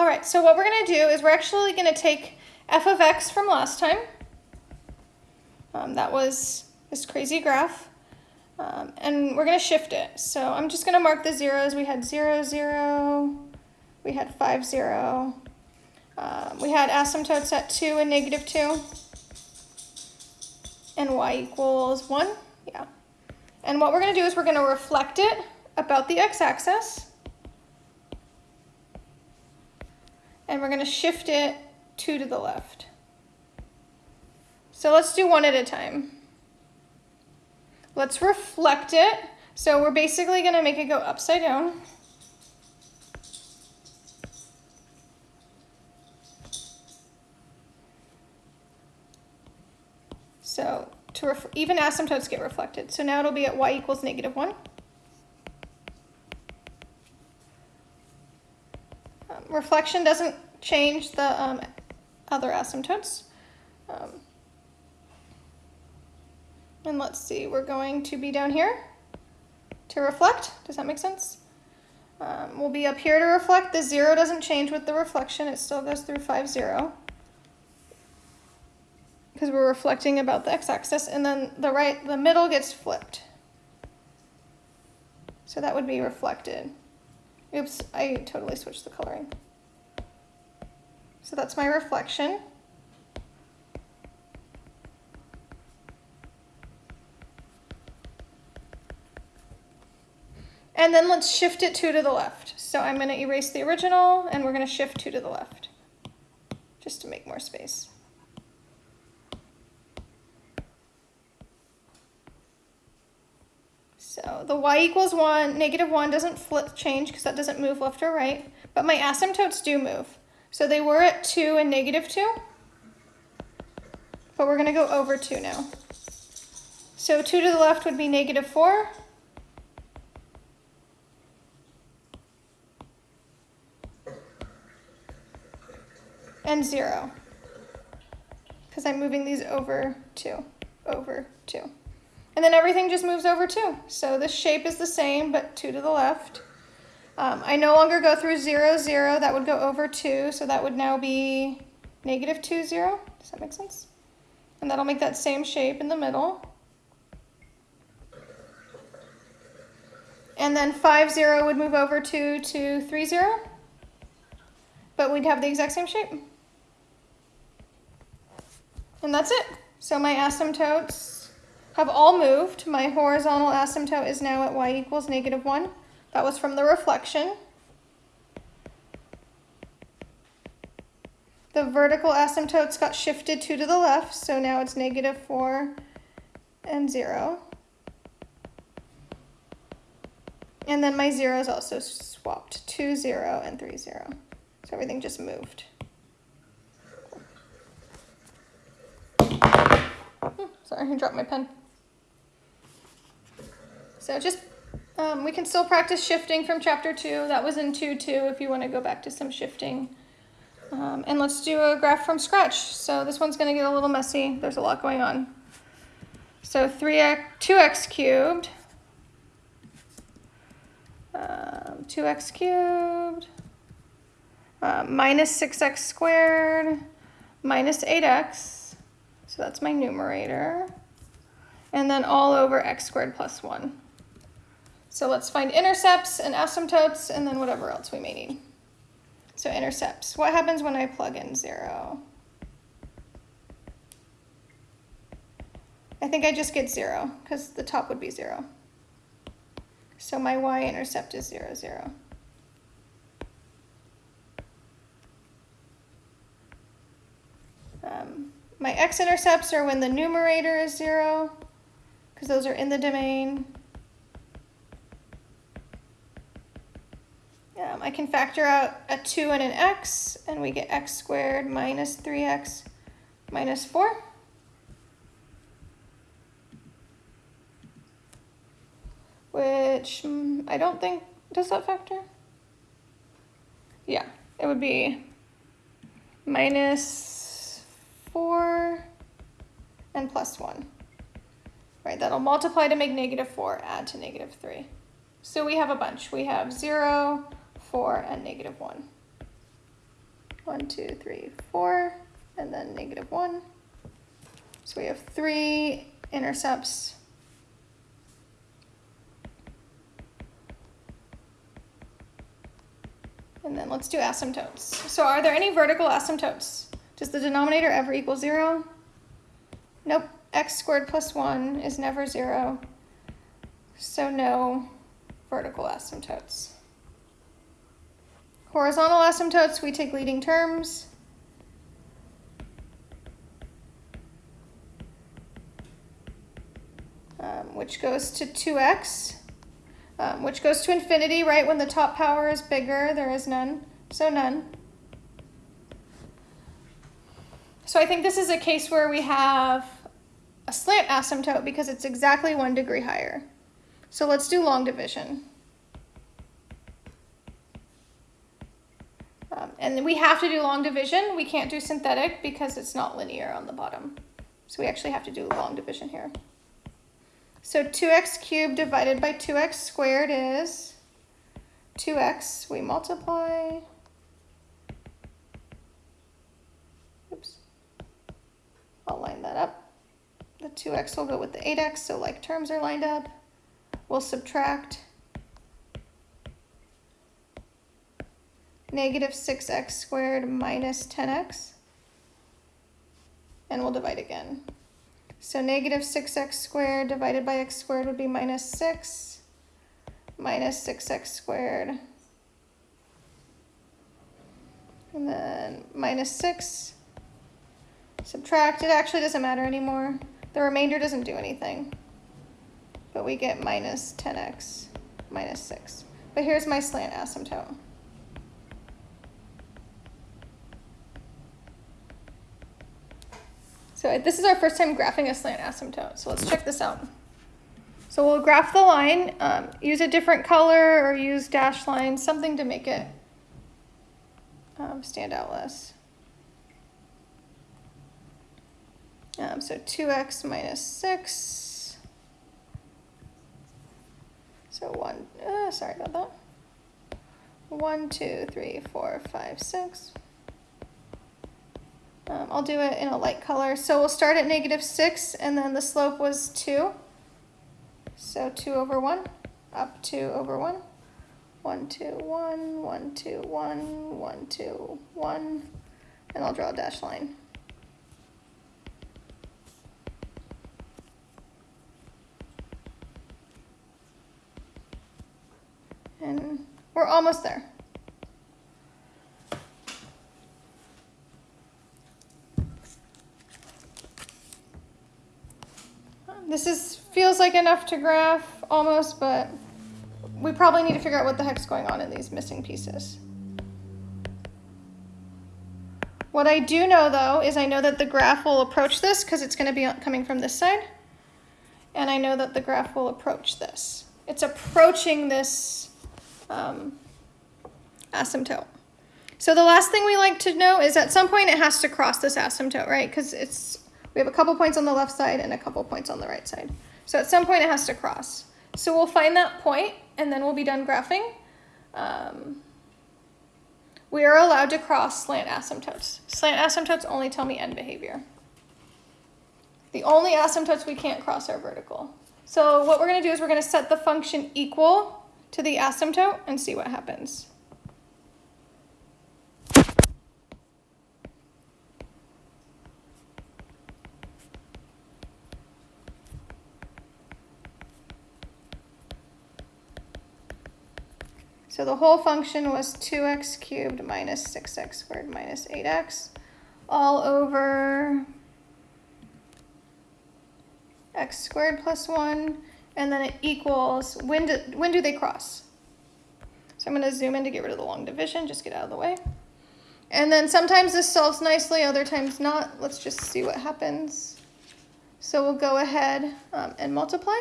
All right, so what we're gonna do is we're actually gonna take f of x from last time. Um, that was this crazy graph. Um, and we're gonna shift it. So I'm just gonna mark the zeros. We had zero, zero, we had five, zero. Um, we had asymptotes at two and negative two. And y equals one, yeah. And what we're gonna do is we're gonna reflect it about the x-axis. and we're going to shift it two to the left. So let's do one at a time. Let's reflect it. So we're basically going to make it go upside down. So to even asymptotes get reflected. So now it'll be at y equals negative 1. Reflection doesn't change the um, other asymptotes. Um, and let's see, we're going to be down here to reflect. Does that make sense? Um, we'll be up here to reflect. The zero doesn't change with the reflection. It still goes through 5, 0. Because we're reflecting about the x-axis. And then the right, the middle gets flipped. So that would be reflected. Oops, I totally switched the coloring. So that's my reflection. And then let's shift it two to the left. So I'm gonna erase the original and we're gonna shift two to the left, just to make more space. So the y equals one, negative one doesn't flip change because that doesn't move left or right, but my asymptotes do move. So they were at two and negative two, but we're gonna go over two now. So two to the left would be negative four, and 0 because I'm moving these over 2, over 2. And then everything just moves over 2. So this shape is the same, but 2 to the left. Um, I no longer go through 0, 0. That would go over 2, so that would now be negative 2, 0. Does that make sense? And that'll make that same shape in the middle. And then 5, 0 would move over 2 to 3, 0. But we'd have the exact same shape. And that's it. So my asymptotes have all moved. My horizontal asymptote is now at y equals negative 1. That was from the reflection. The vertical asymptotes got shifted 2 to the left, so now it's negative 4 and 0. And then my zeros also swapped, 2, 0, and 3, 0. So everything just moved. Hmm, sorry, I dropped my pen. So just, um, we can still practice shifting from chapter two. That was in two two if you want to go back to some shifting. Um, and let's do a graph from scratch. So this one's going to get a little messy. There's a lot going on. So 3x, 2x cubed, um, 2x cubed, uh, minus 6x squared, minus 8x, so that's my numerator. And then all over x squared plus 1. So let's find intercepts and asymptotes and then whatever else we may need. So intercepts. What happens when I plug in 0? I think I just get 0 because the top would be 0. So my y-intercept is 0, 0. Um, my x-intercepts are when the numerator is 0, because those are in the domain. Um, I can factor out a 2 and an x, and we get x squared minus 3x minus 4. Which mm, I don't think, does that factor? Yeah, it would be minus 4 and plus 1. Right, that'll multiply to make negative 4, add to negative 3. So we have a bunch. We have 0, 4, and negative 1. one, two, three, four, and then negative one. So we have three intercepts. And then let's do asymptotes. So are there any vertical asymptotes? Does the denominator ever equal zero? Nope, x squared plus one is never zero. So no vertical asymptotes. Horizontal asymptotes, we take leading terms. Um, which goes to 2x, um, which goes to infinity, right? When the top power is bigger, there is none, so none. So I think this is a case where we have a slant asymptote because it's exactly one degree higher. So let's do long division. And we have to do long division. We can't do synthetic because it's not linear on the bottom. So we actually have to do long division here. So 2x cubed divided by 2x squared is 2x. We multiply. Oops. I'll line that up. The 2x will go with the 8x, so like terms are lined up. We'll subtract. Negative 6x squared minus 10x. And we'll divide again. So negative 6x squared divided by x squared would be minus 6 minus 6x squared. And then minus 6. Subtract. It actually doesn't matter anymore. The remainder doesn't do anything. But we get minus 10x minus 6. But here's my slant asymptote. So this is our first time graphing a slant asymptote. So let's check this out. So we'll graph the line, um, use a different color or use dash lines, something to make it um, stand out less. Um, so 2x minus 6. So 1, uh, sorry about that. 1, 2, 3, 4, 5, 6. Um, I'll do it in a light color. So we'll start at negative 6, and then the slope was 2. So 2 over 1, up 2 over 1. 1, 2, 1, 1, 2, 1, 1, 2, 1. And I'll draw a dash line. And we're almost there. This is feels like enough to graph almost, but we probably need to figure out what the heck's going on in these missing pieces. What I do know though is I know that the graph will approach this because it's going to be coming from this side. And I know that the graph will approach this. It's approaching this um, asymptote. So the last thing we like to know is at some point it has to cross this asymptote, right? Because it's we have a couple points on the left side and a couple points on the right side. So at some point it has to cross. So we'll find that point and then we'll be done graphing. Um, we are allowed to cross slant asymptotes. Slant asymptotes only tell me end behavior. The only asymptotes we can't cross are vertical. So what we're going to do is we're going to set the function equal to the asymptote and see what happens. So the whole function was 2x cubed minus 6x squared minus 8x all over x squared plus 1, and then it equals, when do, when do they cross? So I'm going to zoom in to get rid of the long division, just get out of the way. And then sometimes this solves nicely, other times not. Let's just see what happens. So we'll go ahead um, and multiply.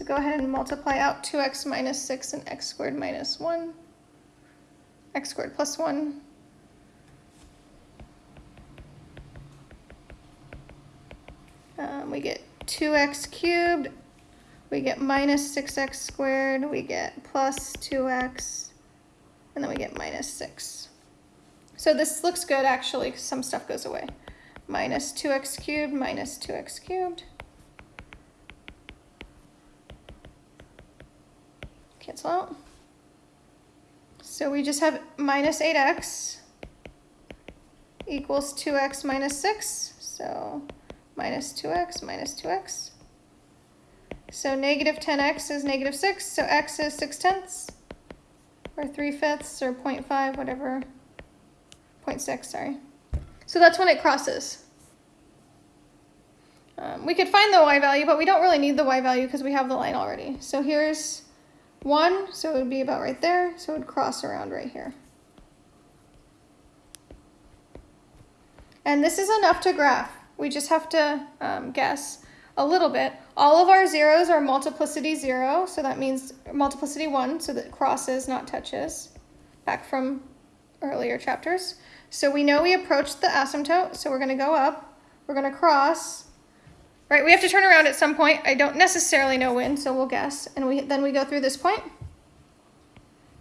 So go ahead and multiply out 2x minus 6 and x squared minus 1, x squared plus 1. Um, we get 2x cubed, we get minus 6x squared, we get plus 2x, and then we get minus 6. So this looks good actually, some stuff goes away. Minus 2x cubed, minus 2x cubed. Cancel out. So we just have minus 8x equals 2x minus 6. So minus 2x minus 2x. So negative 10x is negative 6. So x is 6 tenths or 3 fifths or 0.5, whatever. 0.6, sorry. So that's when it crosses. Um, we could find the y value, but we don't really need the y value because we have the line already. So here's 1, so it would be about right there, so it would cross around right here. And this is enough to graph. We just have to um, guess a little bit. All of our zeros are multiplicity 0, so that means multiplicity 1, so that crosses, not touches, back from earlier chapters. So we know we approached the asymptote, so we're going to go up, we're going to cross, right? We have to turn around at some point. I don't necessarily know when, so we'll guess. And we then we go through this point,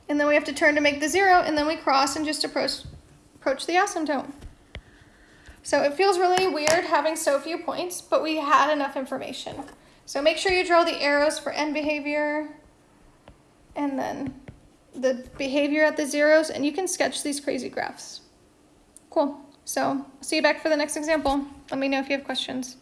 and then we have to turn to make the 0, and then we cross and just approach, approach the asymptote. So it feels really weird having so few points, but we had enough information. So make sure you draw the arrows for end behavior and then the behavior at the zeros, and you can sketch these crazy graphs. Cool. So see you back for the next example. Let me know if you have questions.